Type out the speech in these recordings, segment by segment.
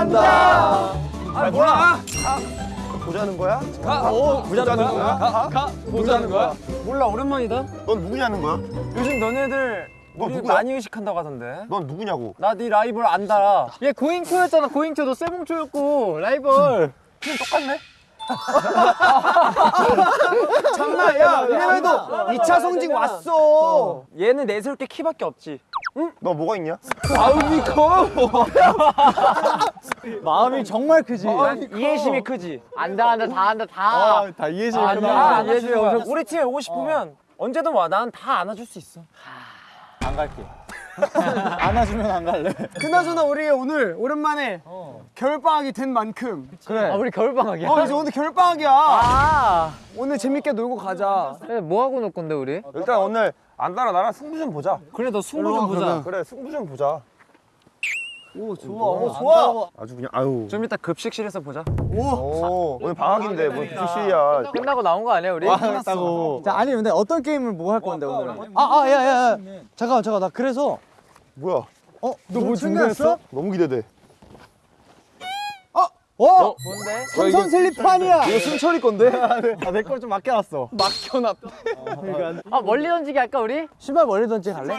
안다. 아 뭐야? 보자는 거야? 가. 오 보자는 거야? 가. 가. 보자는 거야? 몰라 오랜만이다. 넌 누구냐는 거야? 요즘 너네들 너 우리 누구야? 많이 의식한다고 하던데. 넌 누구냐고? 나 네 라이벌 안다. 얘 고잉초였잖아 고잉초 너 세봉초였고 라이벌 그냥 똑같네. 장난 야 이래도 2차 성징 왔어. 얘는 내세울 게 키밖에 없지. 너 뭐가 있냐? 마음이 커. 마음이 정말 크지 이해심이 크지. 안다 안다 다 안다 다다 이해심 아, 이해심이 엄청. 우리 팀에 오고 싶으면 언제든 와. 난 다 안아줄 수 있어. 안 갈게 안아주면 안 갈래 그나저나 우리 오늘 오랜만에 겨울방학이 된 만큼 아 우리 겨울방학이야? 어 이제 오늘 겨울방학이야 아 오늘 재밌게 놀고 가자 뭐 하고 놀 건데 우리? 일단 오늘 안다랑 나랑 승부 좀 보자. 그래 너 승부 좀 보자. 그래 승부 좀 보자. 오 좋아 오 좋아 아주 그냥 아유. 좀 이따 급식실에서 보자. 오 오늘 방학인데 뭐 무슨 끝나고 나온 거 아니야 우리? 끝났다고. 자 아니 근데 어떤 게임을 뭐 할 건데 오늘은? 아아야야 잠깐만 잠깐 나 그래서 뭐야? 어? 너 뭐 준비했어? 너무 기대돼. 어? 뭔데? 삼선 슬립판이야. 이거 승철이 건데? 아내 걸 좀 맡겨놨어. 아 멀리 던지기 할까 우리? 신발 멀리 던지 갈래?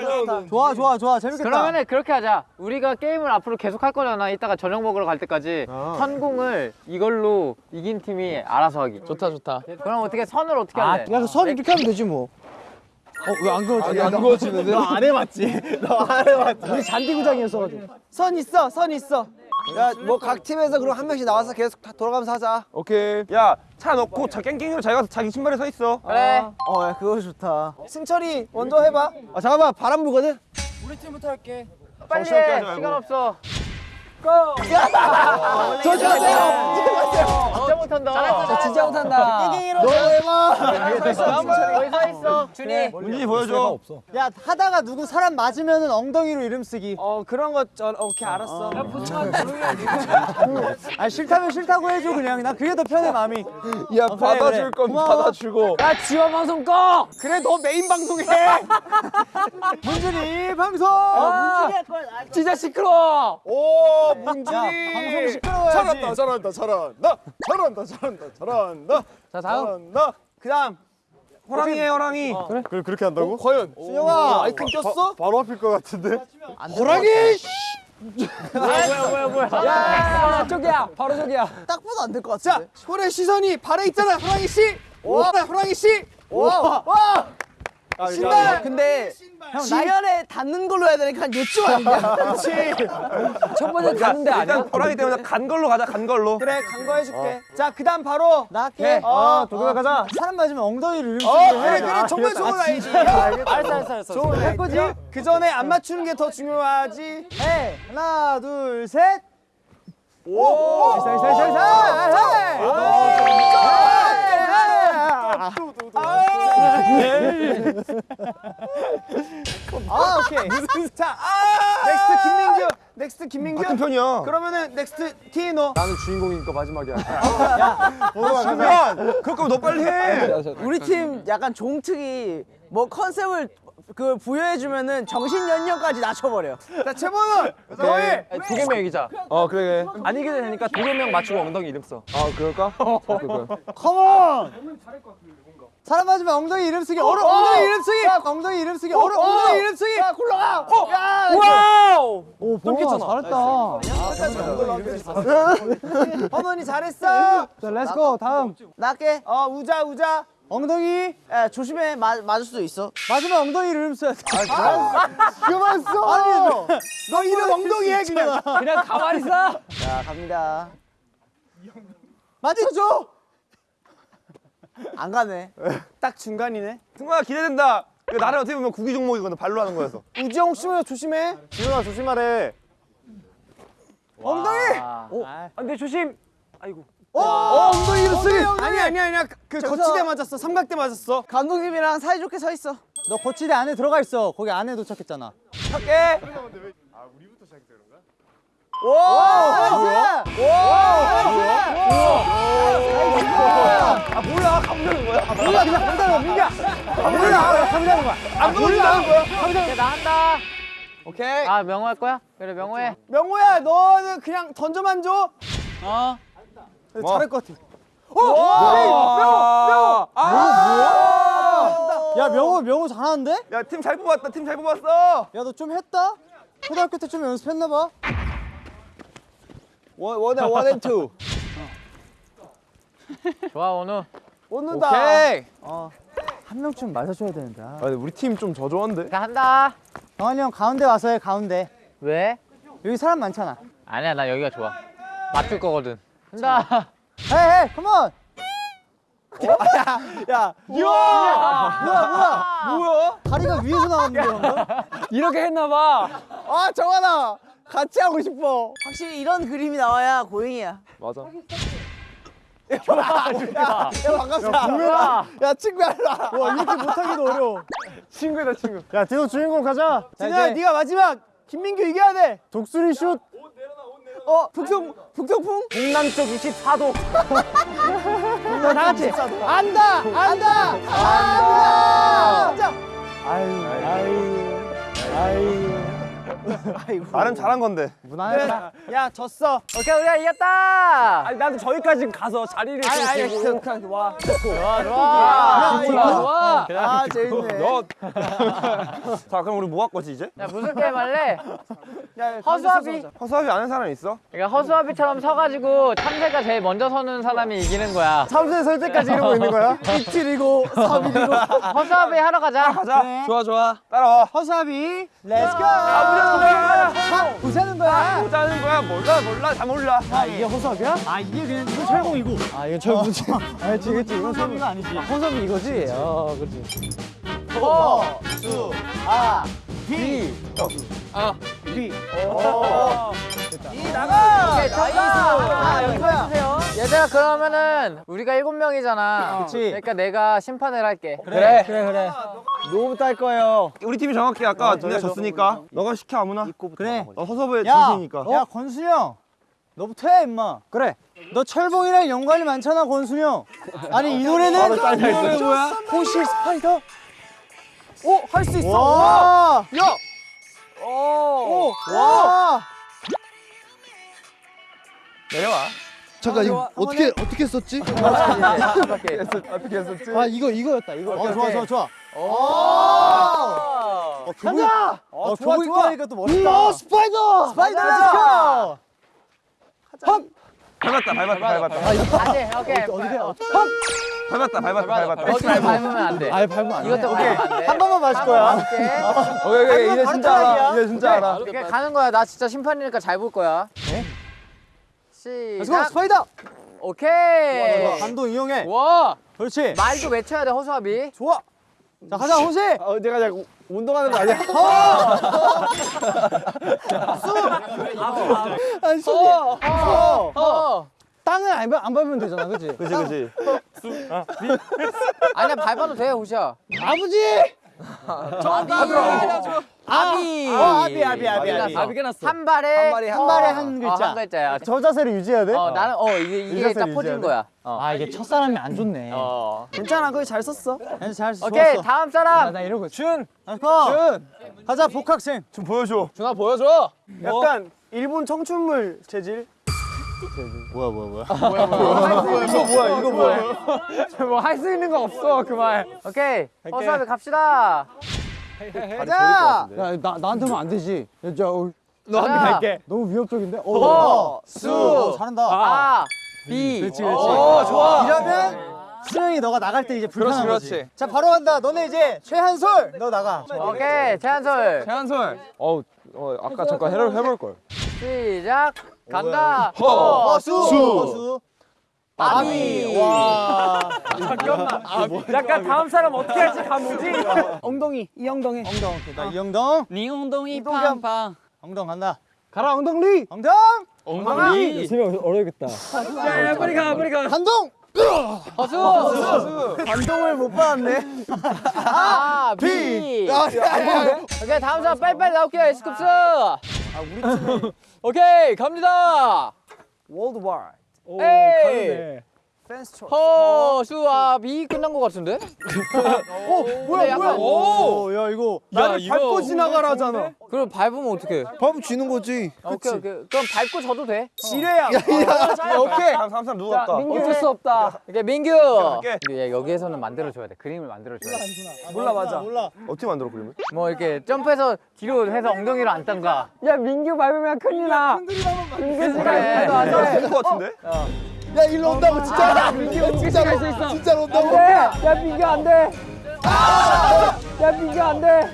좋아 좋아 좋아. 재밌겠다. 그러면은 그렇게 하자. 우리가 게임을 앞으로 계속 할 거잖아. 이따가 저녁 먹으러 갈 때까지. 선공을 이걸로 이긴 팀이 알아서 하기. 좋다 좋다. 그럼 어떻게 선을 어떻게 할래? 야그선 이렇게 하면 되지 뭐. 어? 왜 안 그어지냐? 안 구워지는데? 안 해봤지? 너안 해봤지? 우리 잔디구장이었어가지고. 선 있어 선 있어 야 뭐 각 팀에서 그럼 한 명씩 나와서 계속 다 돌아가면서 하자. 오케이. 야 차 넣고 자 깽깽이로 자기 가서 자기 신발에 서 있어. 그래. 어야 그거 좋다. 승철이 먼저 해봐. 아 잠깐만. 바람 불거든? 우리 팀부터 할게. 빨리 정신 없게 해. 하지 말고. 시간 없어. 조심하세요. 진짜 못한다. 진짜 못한다. 너 해봐? 거기 서 있어. 준이. 문진이 보여줘. 야 하다가 누구 사람 맞으면은 엉덩이로 이름 쓰기. 어 그런 거 저 오케이 알았어. 아. 싫다면 싫다고 해줘 그냥. 나 그게 더 편해 마음이. 야 그래, 받아줄 그래. 건 고마워. 받아주고. 야 지원 방송 꺼. 그래 너 메인 방송해. 문준이 방송! 진짜 시끄러워. 오 야, 방송 시끄러워야지. 잘한다 잘한다 잘한다. 잘한다 잘한다 잘한다. 자 다음 잘한다. 그다음 호랑이에 호랑이. 그래? 그 그렇게 한다고? 과연? 승영아 아이콘 꼈어? 바 로 앞일 것 같은데. 호랑이 뭐야 뭐야 뭐야. 야 저기야 바로 저기야. 딱 봐도 안 될것자 같은데 손의 시선이 발에 있잖아 호랑이 씨 와, 호랑이 씨 와, 와. 신발 근데 지면에 닿는 걸로 해야 되니까 한 요쯤 아니냐 그렇지 첫 번째 가는데 아니야? 일단 호랑이 때문에 간 걸로 가자 간 걸로. 그래 간 거 해줄게 자 그 다음 바로 나 할게 어, 도겸아 가자 사람 맞으면 엉덩이를 이름 어 그래 해. 그래 정말 좋은 아이디 알았어 알았어 알았어. 좋은 할 거지 그 전에 안 맞추는 게 더 중요하지 해 하나 둘 셋 오 살, 살, 살, 아 오케이 자 next 김민규 next 김민규 같은 편이야. 그러면은 next 디노 나는 주인공이니까 마지막이야. 그러면 그럴 거면 너 빨리 해. 우리 팀 약간 종특이 뭐 컨셉을 그 부여해주면은 정신 연령까지 낮춰버려. 자 최범은 너희 두 개명 이기자. 어 그래. 안 이기게 되니까 두 개명 맞추고 엉덩이 이름 써. 아 그럴까? 그럴까? come on 사람 맞으면 엉덩이 이름 쓰기 어려 엉덩이 이름 쓰기. 엉덩이 이름 쓰기 어려 엉덩이 이름 쓰기. 야 굴러가 야 와우. 오 보라 잘했다. 허mon이 잘했어. 자 렛츠고 다음. 나게. 어 우자 우자. 엉덩이. 야 조심해. 맞 맞을 수도 있어. 맞으면 엉덩이 이름 써야 돼. 그만. 써. 아니 너 이름 엉덩이 해 그냥. 그냥 가만히 있어. 자 갑니다. 맞춰줘 안 가네. 딱 중간이네. 승관아 기대된다. 이거 나를 어떻게 보면 구기 종목이거든 발로 하는 거여서. 우지영 혹시 모르 조심해. 지훈아 조심하래. 엉덩이. 아, 근데 조심. 아이고. 어, 엉덩이 이름 쓰기. 아니 아니 아니야. 그 거치대 맞았어. 삼각대 맞았어. 감독님이랑 사이좋게 서 있어. 너 거치대 안에 들어가 있어 거기 안에 도착했잖아 오! 오! 아 뭐야 감자는 거야? 아, 몰라 그냥 간다는 거야 민규야 아 몰라 감자는 거야 안 보여준다는 거야? 야, 나 한다 오케이. 아 명호 할 거야? 그래 명호 해. 명호야 너는 그냥 던져만 줘. 어. 잘할 것 같아. 와. 야 명호 명호 잘하는데? 야, 팀 잘 뽑았다. 팀 잘 뽑았어. 야 너 좀 했다? 초등학교 때 좀 연습했나 봐. one, one에 one and two. 좋아 원우. 오는다. 오케이. 한 명쯤 맞아줘야 되는데. 아, 근데 우리 팀 좀 저조한데? 자 한다. 정한이 형 가운데 와서 해 가운데. 왜? 여기 사람 많잖아. 아니야 나 여기가 좋아. 맞출 거거든. 한다. hey hey come on. 야. 뭐야 뭐야. 뭐야? 다리가 위에서 나왔는데 방금? 이렇게 했나 봐. 아 정하나. 같이 하고 싶어. 확실히 이런 그림이 나와야 고잉이야. 맞아. 야 반갑다. 뭐야? 야 친구야 일로 와. 와 이렇게 못하기도 어려워. 친구다, 친구. 야 디노 주인공 가자. 이제 네가 마지막. 김민규 이겨야 돼. 독수리 슛. 어 북성 북성풍. 동남쪽 24도. 다 같이. 안다 안다 안다. 자. 아유 아유 아유. 나름 잘한 건데. 무난했다. 야 졌어. 오케이 우리가 이겼다. 아니, 나도 저기까지 가서 자리를 아니 아니 지키고. 그냥 와. 좋아 좋아. 야, 좋아 좋아. 아 재밌네. 너. 자, 그럼 우리 뭐 할 거지, 이제? 야 무슨 게임 할래? 야, 허수아비. 허수아비 아는 사람 있어? 그러니까 허수아비처럼 서가지고 참새가 제일 먼저 서는 사람이 이기는 거야. 참새 설 때까지 이러고 있는 거야? 이틀이고 3일이고 허수아비 하러 가자. 가자. 네. 좋아, 좋아. 따라와. 허수아비. let's go. 가보자는 거야. 보자는 거야. 보자는 거야. 몰라, 몰라. 다 몰라. 아 이게 허수아비야? 아 이게 그냥 이거 철공이고. 아 이거 철공이지. 알지 그치 이건 철공이 아니지. 허수아비 이거지. 아 그렇지. 허수아 비. 오케이 정답. 아 여기야. 얘들아 그러면은 우리가 일곱 명이잖아. 그치. 그러니까 내가 심판을 할게. 그래 그래 그래. 누구부터 할 거예요? 우리 팀이 정확히 아까 니가 졌으니까 너가 시켜 아무나. 그래. 너 야, 진심이니까. 야 권순이 형. 너부터 해 임마. 그래. 너 철봉이랑 연관이 많잖아 권순이 형. 아니 이 노래는 이 노래 뭐야? 호시 스파이더. 오 할 수 있어. 와. 야. 오. 와. 내려와. 잠깐 이거 어떻게 어떻게 썼지? 어떻게 했었지? 아 이거 이거였다 이거. 어 좋아 좋아 좋아. 어, 간다. 어 좋아, 교복 입고 좋아. 하니까 또 멋있다. spider. spider. let's go. 밟았다, 밟았다, 밟았다. 안돼. 오케이. 어떻게? 밟았다, 밟았다, 밟았다. 여기를 밟으면 안 돼. 아예 밟으면 안 돼. 이것도 돼. 한 번만 마실 거야. 오케이. 오케이, 오케이. 이제 진짜 알아. 이제 진짜 알아. 오케이 가는 거야. 나 진짜 심판이니까 잘 볼 거야. let's go 시작. spider. 오케이. 반동 이용해. 와. 그렇지. 말도 외쳐야 돼 허수아비. 좋아. 자 가자 호시. 어, 내가 자꾸 운동하는 거 아니야? 아니 수. 어. 어. 땅을 안, 밟- 안 밟으면 되잖아, 그렇지? 그지, 그지. 아니야 밟아도 돼 호시야. 아버지. 아비. 어, 아비, 아비, 아비, 아비. 끝났어. 끝났어. 한 발에 발에 한 발에 한 어, 글자. 한 글자야. 저 자세를 유지해야 돼? 어 나는 어 이게 이게 딱 퍼진 돼? 거야. 어. 아 이게 첫 사람이 안 좋네. 어. 괜찮아. 그거 잘 썼어. 잘 좋았어. 오케이 다음 사람. 나 이러고 준. 준. 가자 복학생. 좀 보여줘. 준아 보여줘. 약간 일본 청춘물 재질. 뭐야 뭐야 뭐야? 이거 뭐야? 이거 뭐야? 뭐 할 수 있는 거 없어 그 말. 오케이 허수아비 갑시다. 가자. 야, 나 나한테만 안 되지. 야, 저, 어, 너한테 갈게. 너무 위협적인데. 어, 어, 수. 수. 잘한다. 아, 비. 그렇지, 그렇지. 오, 좋아. 이러면 수영이 너가 나갈 때 이제 불편한 그렇지, 거지. 그렇지. 자, 바로 간다. 너네 이제 최한솔 너 나가. 오케이 최한솔 최한솔. 어, 어 아까 잠깐 해볼, 해볼 걸. 시작 간다. 허. 어, 수. 수. 아비. 와. 약간 다음 사람 어떻게 할지 감 오지? 엉덩이 이 엉덩이. 엉덩. 오케이, 나 이엉덩. 니 엉덩이 이동경. 팡팡. 엉덩 간다. 가라 엉덩이. 엉덩. 엉덩이. 야, 빨리 가, 빨리 가. 간동. 허수. 반동을 못 받았네. 아, 비. 오케이 다음 사람 빨리빨리 나올게요 에스쿱스. 아 우리 팀. 오케이 갑니다. worldwide. 에이. 허, 수, 아, 비 끝난 것 같은데? 어, 뭐야, 뭐야? 오, 야 이거 나를 밟고 지나가라잖아. 그럼 밟으면 어떡해? 밟으면 지는 거지. 오케이, 오케이. 그럼 밟고 저도 돼? 지뢰야. 오케이. 다음 사람 누구 갈까? 어쩔 수 없다. 오케이, 민규. 갈게. 야, 여기에서는 만들어줘야 돼. 그림을 만들어줘야 돼. 몰라 맞아. 몰라. 어떻게 만들어 그림을? 뭐 이렇게 점프해서 뒤로 해서 엉덩이로 앉던가. 야, 민규 밟으면 큰일 나. 민규 씨가 네. 될것 같은데? 야 일로 온다고 진짜. 진짜로 진짜로 온다고. 야, 민규 안 돼. 야, 민규 안 돼.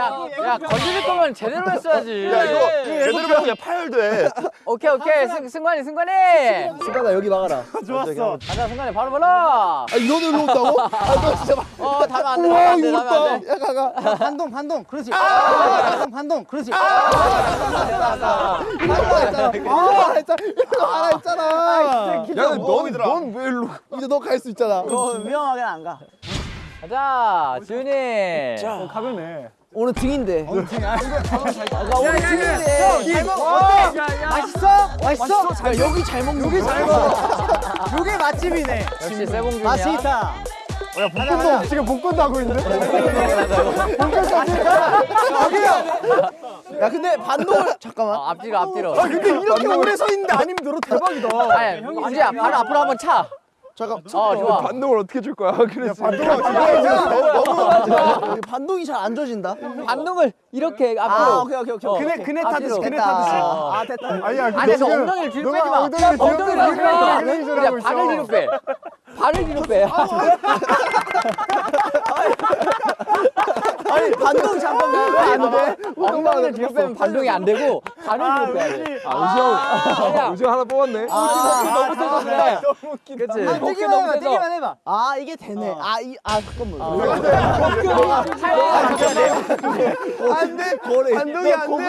야, 야, 건드릴 거면 제대로 했어야지. 야 이거 제대로 보면 그냥 파열돼. 오케이, 오케이. 승, 승관이, 승관이. 승관아 여기 막아라. 좋았어. 가자, 승관이 바로 바로. 아 이거는 온다고? 아너 진짜 막. 어, 다면 안 돼, 다면 안 돼, 다면 안 돼. 야 가가. 반동 반동 그렇지. 반동 반동 그렇지. 아 했잖아. 아 했잖아. 일로 가라 했잖아. 야 넌넌왜 일로? 이제 너 갈 수 있잖아. 너 위험하게 안 가. 가자, 지훈이. 오늘 등인데. 오늘 아, 오늘 등인데. 맛있어? 맛있어? 야, 여기 잘 먹는 여기 잘 요게 맛집이네. 역시 세봉준이야. 맛있다. 복권도 지금 복권도 하고 있는데. 야 근데 반동을 잠깐만. 어, 앞뒤로, 앞뒤로. 근데 이렇게 오래 서 있는데 아니면 너로 대박이다. 아니, 바로 앞으로 한번 차. 잠깐. 어, 좋아. 반동을 어떻게 줄 거야? 그래서 반동이 잘안 져진다. 반동을 이렇게 앞으로. 아 오케이 오케이 오케이. 어. 그네 그네 타듯이 앞뒤로. 그네 됐다. 타듯이. 아 됐다. 아니야. 안에서 엉덩이를 뒤로 빼지 마. 엉덩이를 뒤로 엉덩이를 빼. 뒤로 빼. 그런 식으로 그냥. 발을 뒤로 빼. 발을 뒤로 빼. 아니 반동 잠깐만 왜안 돼? 엉덩이를 뒤로 빼면 반동이 안 되고 발을 뒤로 빼야 돼. 우정 우정 하나 뽑았네. 너무 세서 그래. 그치? 아, 뛰기만 해봐. 뛰기만 해봐. 아 이게 되네. 아 이 아 잠깐만. 안돼. 고래. 반동이 안 돼.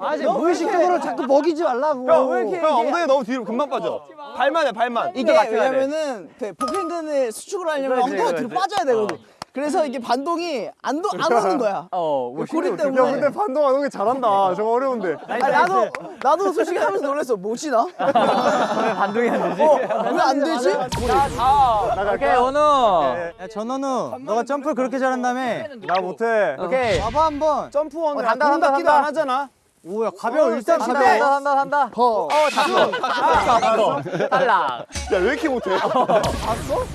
아, 지금 무의식적으로 자꾸 먹이지 말라고. 형 엉덩이 너무 뒤로 금방 빠져. 발만 해 발만. 이게 돼. 왜냐면은 그 복행근을 수축을 하려면 엉덩이가 뒤로. 빠져야 되거든. 그래서 이게 반동이 안, 도, 안 오는 거야. 어, 뭐 고리 때문에. 야 근데 반동 안 오는 게 잘한다. 저거 어려운데. 아니, 나도 나도 솔직히 하면서 놀랐어. 뭐지 나? 반동이 안 되지? 왜안 되지? 오케이, 원우. 야, 전원우, 너가 점프를 그렇게 잘한다며. 나 못해. 오케이. 봐봐 한번. 점프원 어, 단다, 기도 단다. 안 하잖아. 오야 가벼워 일단 한다, 가벼워. 한다, 한다, 한다. 어, 닿았어. 닿았어. 탈락. 야왜 이렇게 못해?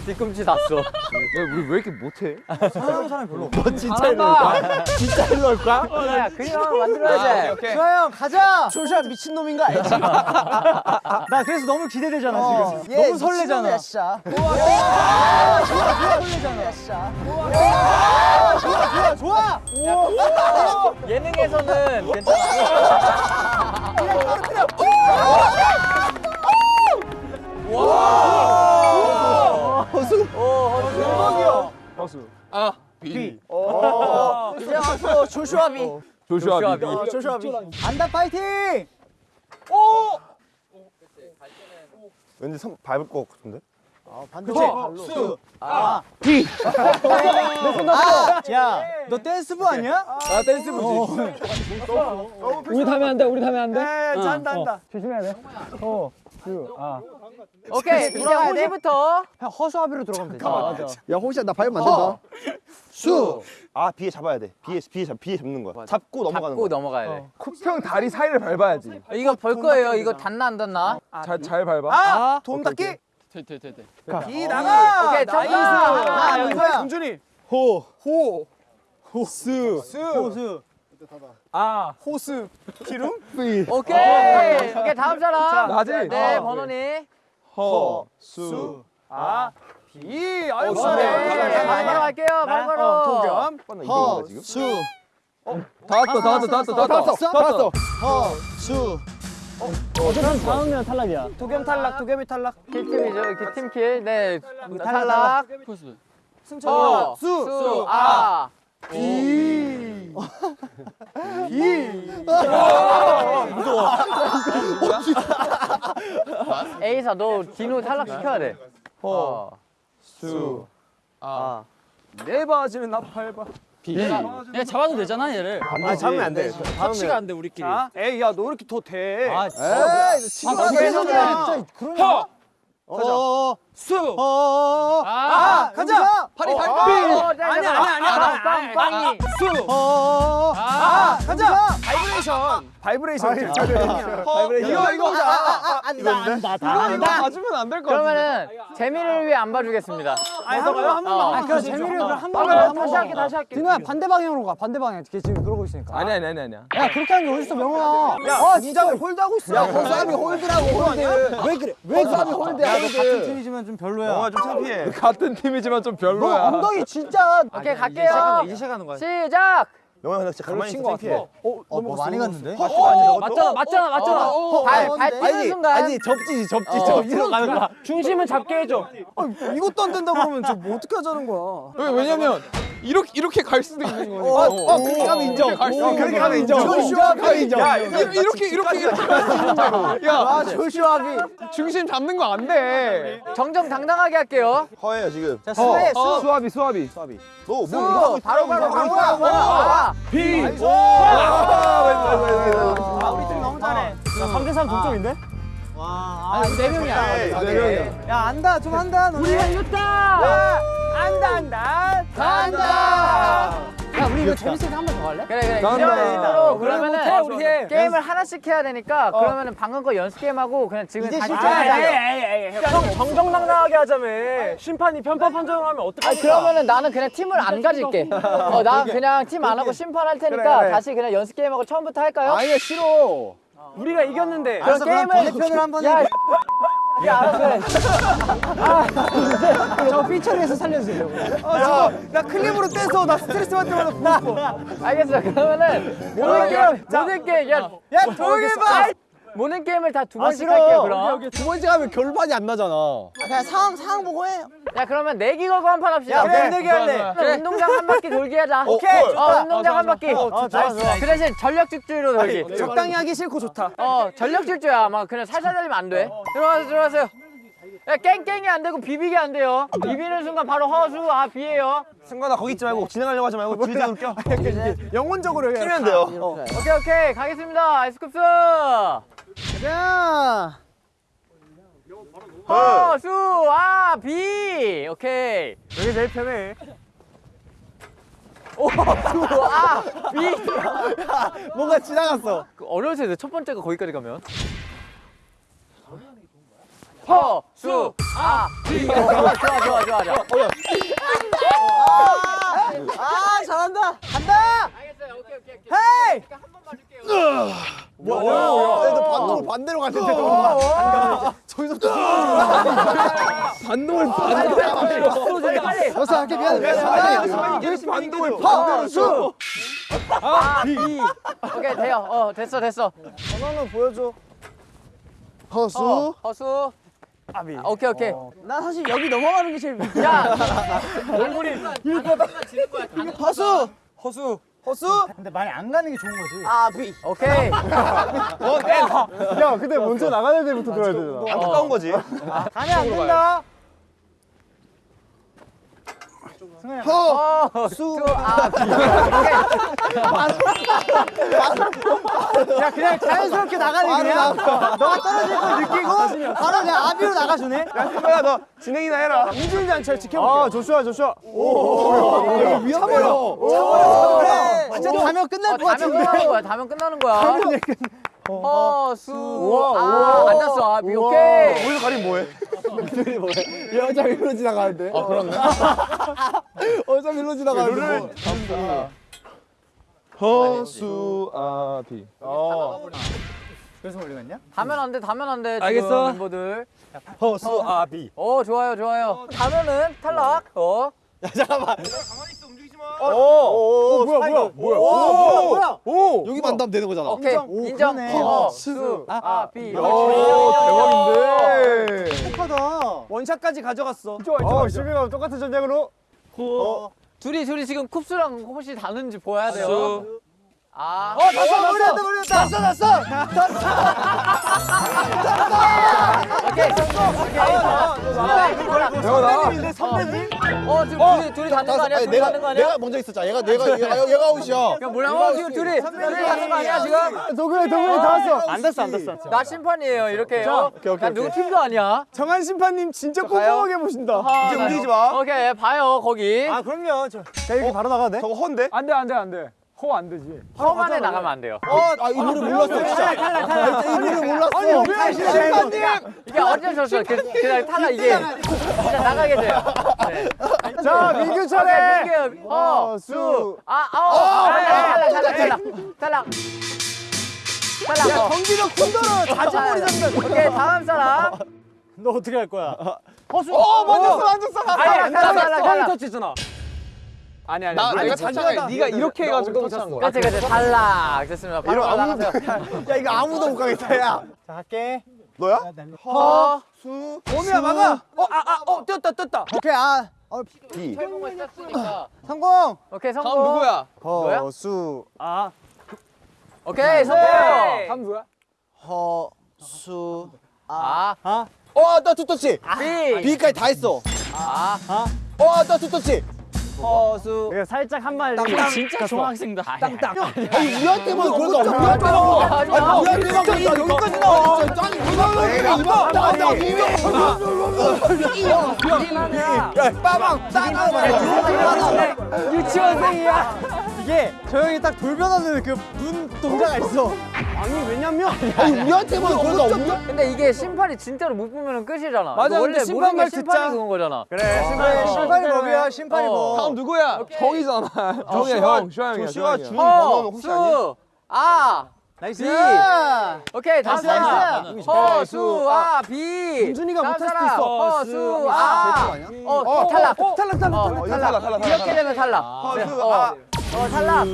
뒤꿈치 닿았어. 우리 왜 이렇게 못해? 사람 사람이 별로. 진짜 일로 올 거야? 진짜 일로 올 거야? 야, 그림 만들어야지. 오케이. 수아 형 가자. 조슈아 미친 놈인가 알지? 나 그래서 너무 기대되잖아 어, 지금. 얘 너무 설레잖아. 진짜. 설레잖아. 진짜. 좋아 좋아. 예능에서는 괜찮아. 허수. 비. 이제 앞으로 조슈아 비. 조슈아 비. 어, 조슈아 비. 안다 파이팅. 왠지 손 밟을 것 같은데? 그치? 수. 아. 야, 너 댄스부 아니야? 아 댄스부지. 우리 타면 안 돼. 우리 타면 안 돼. 에 잔다 한다. 오케이, 이제 호시부터. 형 허수아비로 들어가면 되지. 맞아. 야 호시야 나 밟으면 안 된다. 수. 아 비에 잡아야 돼. 비에 비에 잡 비에 잡는 거야. 잡고 넘어가는 잡고 거야. 넘어가야 돼. 쿠평 다리 사이를 밟아야지. 이거 볼 거예요. 이거 닿나 안 닿나? 잘 잘 밟아. 아, 돈 닦기. 비 나가. 오케이, 점프. 아, 이거야. 준준이. 호. 호. 수. 호수. 아, 호스. 기름? 삐. 오케이. 오케이, 다음 사람. 나지? 네, 어. 번호니. 허. 수. 아, 비. 아유, 어, 잘해. 네. 네, 바로 갈게요. 바로 바로. 도겸. 허. 수. 다 왔어 다 왔어 다 왔어 다 왔어. 다 왔어. 수. 도겸 탈락, 도겸이 탈락. kill팀이죠. 이렇게 팀kill. 네. 탈락. 승철이. 어, 수. 수. 아. 에이사 너 디노 탈락시켜야 돼. 어. 수. 내 바지는 나 밟아. 그냥 잡아도 되잖아 얘를. 아 잡으면 안 돼. 터치가 안 돼 우리끼리. 자, 에이 야너 이렇게 더 돼. 아, 에이 아. 진짜 그러냐? 어. 수. 어. 아, 가자. 팔이 팔. 아니야 아니야 아니야 빵빵이 수. 어. 아, 가자. 바이브레이션. 바이브레이션. 이거 이거 아, 안다 안다 다 안다. 맞으면 안 될 것 같아. 그러면은 재미를 위해 안 봐주겠습니다 아니 한 번만 한 번만. 아, 그럼 재미를 그럼 한 아, 번만 한 다시 할게 다시 할게 디노야 반대 방향으로 가. 반대 방향. 걔 지금 그러고 있으니까. 아니 아니 아니 아니야. 야 그렇게 하는 게 어딨어 명호야. 야, 진짜 hold하고 있어. 야, 허수아비 hold라고 hold. 왜 그래? 왜 허수아비 hold야 같은. 팀이지만 좀 별로야. 명호야 좀 창피해. 같은 팀이지만 좀너 별로야. 엉덩이 진짜. 오케이 갈게요 이제 시작하는 거야. 시작 명호야 근데 진짜 가만히 있어 창피해. 어, 뭐 많이 갔는데? 맞잖아 맞잖아 맞잖아. 발 발 뛰는 순간. 접지지 접지 어, 접지로 가는 거야. 중심은 잡게 해줘. 이것도 안 된다 그러면 저뭐 어떻게 하자는 거야? 왜 왜냐면 이렇게 이렇게 갈 수도 있는 거니까. 어, 그렇게 가면 인정. 어, 있는 그렇게 가면. 인정. 이건 조슈아비 인정. 야 이렇게 이렇게 이렇게 이렇게 갈 수 있는 거야. 야 아, 조슈아비. 중심 잡는 거 안 돼. 정정 당당하게 할게요 허예요 지금. 자, 수해 수. 수아비 수아비. 너뭐 수 이거. 바로 바로 이거 바로 하고 바로 있어. 바로 비. 아, 우리 팀 너무 잘해. 3대 3 동점인데? 와, 아니 네 명이야 네, 네 명이야. 야 안다 좀 한다 너네. 우리가 이겼다 안다 안다 간다 야 우리 이거 재밌으니까 한번더 갈래? 그래 그래 간다. 그래, 그러면은 못해, 우리 해. 게임을 하나씩 해야 되니까 그러면은 방금 거 연습 게임 하고 그냥 지금 다시 하자 형 정정당당하게 하자며. 심판이 편파 판정하면 어떡해? 아니 그러면은 나는 그냥 팀을 안 가질게 어 나 그냥 팀 안 하고 심판할 테니까 그래. 다시 그냥 연습 게임하고 처음부터 할까요? 아니야 싫어. 우리가 이겼는데. 그럼 게임을 반대편으로 한번 야, 해. 야 알았어 해. 저 삐처리해서 살려주세요. 아, 나 클립으로 떼서 나 스트레스 받을 때마다 싶어. 알겠어 그러면은 모든 게임 모든 게임 야, 야 조용히 봐 모든 게임을 다 두 번씩 할게요 그럼. 두 번째 가면 결판이 안 나잖아. 그냥 상황 상황 보고 해. 야 그러면 내기 걸고 한 판 합시다. 그래, 내기 할래. 그래, 운동장 한 바퀴 돌기 하자. 오케이, 어 좋다. 운동장 한 바퀴. 어, 좋아, 좋아. 그 대신 전력 질주로 돌기. 적당히 하기 싫고 좋다. 어 전력 질주야. 막 그냥 살살 달리면 안돼. 들어가세요 들어가세요 야 깽깽이 안 되고 비비기 안 돼요 비비는 순간 바로 허수 아 비에요 승관아 거기 있지 말고 진행하려고 하지 말고 뒤로 껴. 영혼적으로 해. 끼면 돼요. 오케이 오케이 가겠습니다 아이스쿱스 자. 허수 아 비 오케이 여기 제일 편해. 허수 아비 뭔가 지나갔어. 어려울 텐데 첫 번째가 거기까지 가면 허 수 아비 좋아 좋아 좋아 좋아 좋아 아, 잘한다. 간다. 알겠어요 오케이 오케이 오케이 헤이. 한번 봐줄게요 뭐야? 너 반대로 반대로 갔는데 너. 저기서 반동을 반대로. 빨리 벌써 할게 미안해. 미안해. 반동을 허수. 아비 오케이 돼요 어 됐어 됐어 전화는 보여줘. 어, 허수. 허수 아비 오케이 오케이 나 사실 여기 넘어가는 게 제일. 야 허수. 허수. 허수. 근데 많이 안 가는 게 좋은 거지. 아비. 오케이 야 근데 먼저 나가는 데부터 들어야 되잖아. 안타까운 거지. 아니 안 된다. 허수 아비 야 그냥 자연스럽게 나가네 그냥. 너가 떨어질 걸 느끼고 바로 그냥 아비로 나가주네. 승관아 너 진행이나 해라. 인질잔치를 지켜볼게. 아 조슈아 조슈아. 위험해요. 그래. 진짜 어. 가면 끝날 어, 것 다면 끝나는 같은데. 거야 다면 끝나는 거야 허수 아 앉았어 아비 오케이 거기서 가림 뭐해? 여자 일로 지나가는데. 아 그렇네. 여자 일로 지나가는데. 허수아비. 그래서 우리 갔냐? 다면 안 돼 다면 안돼 지금 알겠어. 멤버들 허수아비. 어 좋아요 좋아요 다면은 탈락 어 오, 뭐야 뭐야 뭐야. 오, 뭐야. 오. 여기만 닿으면 되는 거잖아. 오케이 오, 인정 그러네. 허수 아비 오, 대박인데. 똑하다. 원샷까지 가져갔어. 어, 시비가 똑같은 전략으로. 둘이 둘이 지금 쿱스랑 혹시 다는지 보여야 돼요. 아. 어 났어 났어 났어 났어 오케이. 선배님인데 선배님? 어 지금 둘이 둘이 닿는 거 아니야? 둘이 내가 닿는 거 아니야? 내가 먼저 있었잖아. 얘가 내가 얘가, 얘가 아웃이야. 야 뭐야? 어 지금 둘이 둘이 닿는 거 아니야 지금? 도구이 다 왔어. 안 닿았어 안 닿았어. 나 심판이에요 이렇게. 어? 오케이, 오케이, 난 누구 팀도 아니야. 정한 심판님 진짜 꼼꼼하게 보신다. 이제 움직이지 마. 오케이 봐요 거기. 아 그럼요. 저, 자 이렇게 바로 나가도 돼? 저거 헌데? 안돼 안돼 안돼. 호안 되지. 험안에 나가면 안 돼요. 아, 이 노래 몰랐어. 진짜. 탈락 탈락. 이 노래 몰랐어. 왜 심판님? 이게 어쩔 수 없어. 그, 그냥 탈락 이게 진짜 나가게 돼요. 네. 자 민규 차례. 민규, 어, 수, 아, 아, 탈락, 탈락, 탈락, 탈락. 탈락. 야 어. 경기력 자진몰이 잡는다. 오케이 다음 사람. 너 어떻게 할 거야? 허수. 어 만졌어 만졌어. 아니, 탈락, 탈락, 탈락. 터치잖아. 아니 아니. 나- 네가 내가. 터치하다. 네가 이렇게 해가지고 터치한 거야. 그렇지, 그렇지. 탈락. 됐습니다. 바로 나가세요. 야, 이거 아무도 못 가겠다, 야. 자 갈게. 너야? 허, 수, 봄이야 막아. 어아아어 떴다 떴다. 오케이 아 어, 비. 철봉을 쐈으니까. 성공. 오케이, 성공. 누구야? 뭐야? 허수 아 오케이, 성공. 다음 누구야? 허수 아, 어, 나 투터치. B. B까지 다 했어. 아, 어, 나 투터치. 허수. 내가 살짝 한 말. 진짜 중학생다. 땅땅. 아니, 우리한테만 그러니까 우리한테만. 아니, 우리한테만 그러니까 여기까지 나와. 아니, 우리가 이거 나간다. 야, 빠방, 따가워. 유치원생이야. 이게 저 형이 딱 돌변하는 그 눈 동자가 있어. 아니 왜냐면 아니, 우리한테만 그러니까 우리 근데 이게 심판이 진짜로 못 보면 끝이잖아. 맞아, 원래 심판 모든 말게 심판이. 그건 거잖아. 그래 심판이 심판이 법이야 심판이 어. 법. 다음 누구야? 형이잖아. 형이야 형. 슈아 형이야. 조슈아 슈아 준. 번호는 허, 혹시 아니야? 수, 아. nice. 비. 오케이 다음 사람 허수 아 준준이가 다음 못할 수도 사람, 있어. 허수 아 어, 탈락 탈락 탈락 탈락. 어, 이거 탈락, 탈락, 이렇게. 되면 탈락 네, 허수, 어, 아. 어 탈락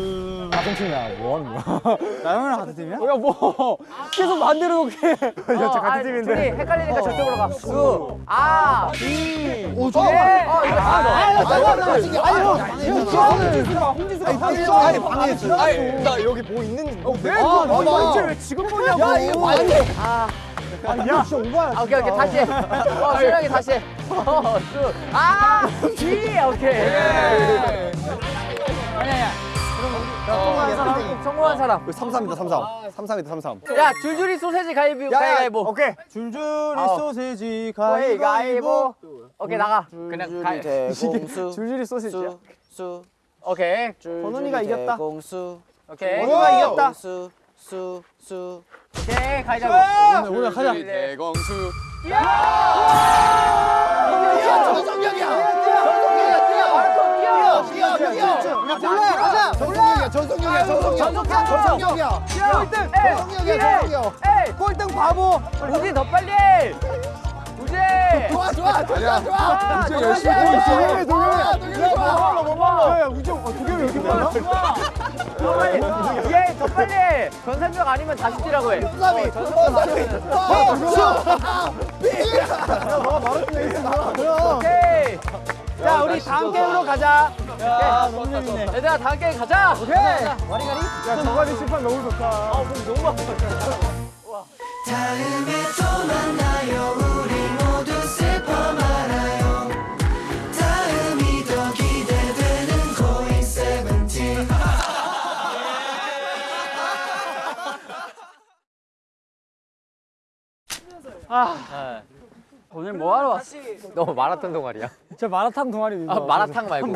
같은 팀이야. 뭐 하는 거야? 나 형이랑 같은 팀이야? 야 뭐 계속 만들어 놓게. 어, 같은 아, 팀인데. 둘이 헷갈리니까 저쪽으로 가 수, 아, 비 오, 네. 좋아. 어 이거 다 아니, 방해했어. 아니, 나 여기 뭐 있는지. 왜? 아, 너 봐봐. 이거 이제 왜 지금 보냐고. 야, 이거 방해. 야 진짜 오바야. 아, 오케이 오케이 다시 어 수영이 다시 허수아 B 오케이 성공한 사람 성공한 사람 33이다, 33. 33이다, 33. 야 줄줄이 소세지 가위바위보 가위바위보 오케이. 줄줄이 어. 소세지 가위바위보 가위바위보. 오케이 나가 그냥 가위 줄줄이 소시지야. 수 오케이 번훈이가 이겼다. 공수 오케이 번훈이가 이겼다. 수 수 수 오케이 가위바위보 오늘 가자. 대공수. 전성경이야, 전성경이야, 전성경. 전성경이야. 전성경이야, 전성경. 꼴등 바보. 우지 더 빨리 우지 좋아, 좋아, 좋아, 좋아. 우지 열심히 보고 있어. 동영이, 동영이 좋아. 야 우정 어 도겸이 왜 이렇게 빨라? 더 빨리 얘더 빨리 전산명 아니면 다시 뛰라고 해 삼이, 삼이. 어, 수. 오케이 자 우리 다음 게임으로 가자. 야 너무 재밌네. 얘들아 다음 게임 가자. 오케이. 야 정관이 심판 너무 좋다. 다음에 또 만나요. 우리 모두 슬퍼 말아요. 다음이 더 기대되는 고잉 세븐틴 오늘 뭐 하러 왔어? 너 마라톤 동아리야? 저 마라탕 동아리. 아 마라탕 말고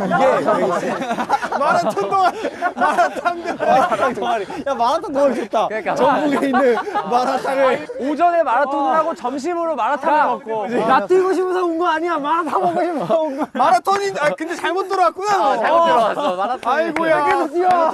마라톤 동안 마라탕 동아리. 야 마라탕 동아리 좋다. 그러니까 전국에 있는 마라탕을 오전에 마라톤을 하고 점심으로 마라탕을 먹고. 나 뛰고 싶어서 온 거 아니야. 마라탕 먹고 싶어서 온 거야. 마라톤인 아 근데 잘못 들어왔구나. 아, 잘못 들어왔어 마라톤 아이고야. 계속 뛰어.